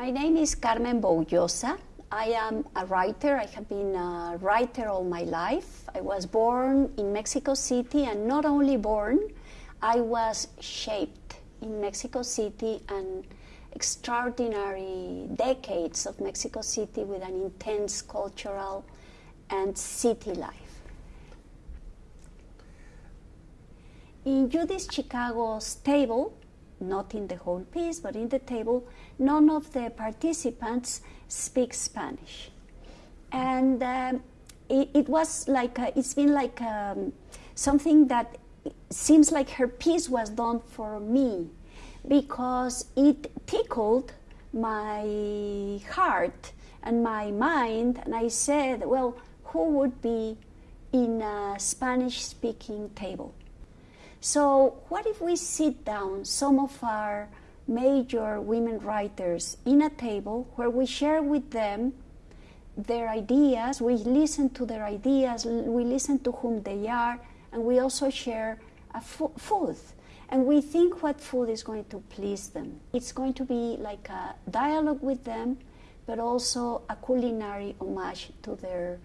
My name is Carmen Boullosa. I am a writer. I have been a writer all my life. I was born in Mexico City, and not only born, I was shaped in Mexico City and extraordinary decades of Mexico City with an intense cultural and city life. In Judith Chicago's table, not in the whole piece, but in the table, none of the participants speak Spanish. And um, it, it, was like, a, it's been like um, something that seems like her piece was done for me because it tickled my heart and my mind. And I said, well, who would be in a Spanish speaking table? So, what if we sit down, some of our major women writers, in a table where we share with them their ideas, we listen to their ideas, we listen to whom they are, and we also share a food. And we think what food is going to please them. It's going to be like a dialogue with them, but also a culinary homage to their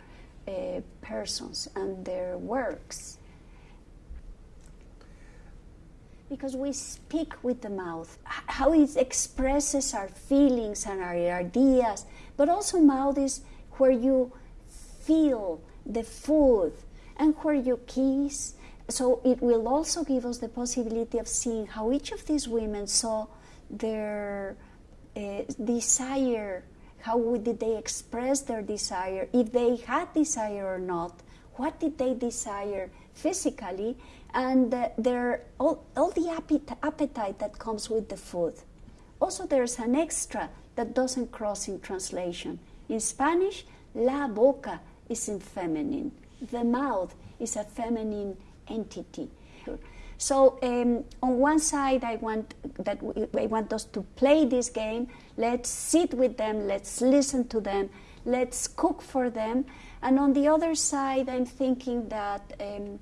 uh, persons and their works because we speak with the mouth, how it expresses our feelings and our ideas, but also mouth is where you feel the food and where you kiss. So it will also give us the possibility of seeing how each of these women saw their uh, desire, how did they express their desire, if they had desire or not, what did they desire physically, and uh, there all, all the appetite that comes with the food. Also, there's an extra that doesn't cross in translation. In Spanish, la boca is in feminine. The mouth is a feminine entity. So um, on one side, I want that we, want us to play this game. Let's sit with them. Let's listen to them. Let's cook for them. And on the other side, I'm thinking that um,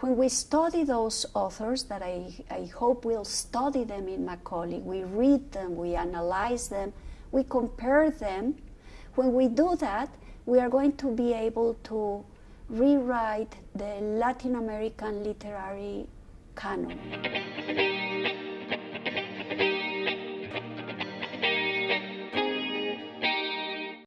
when we study those authors, that I, I hope we'll study them in Macaulay, we read them, we analyze them, we compare them. When we do that, we are going to be able to rewrite the Latin American literary canon.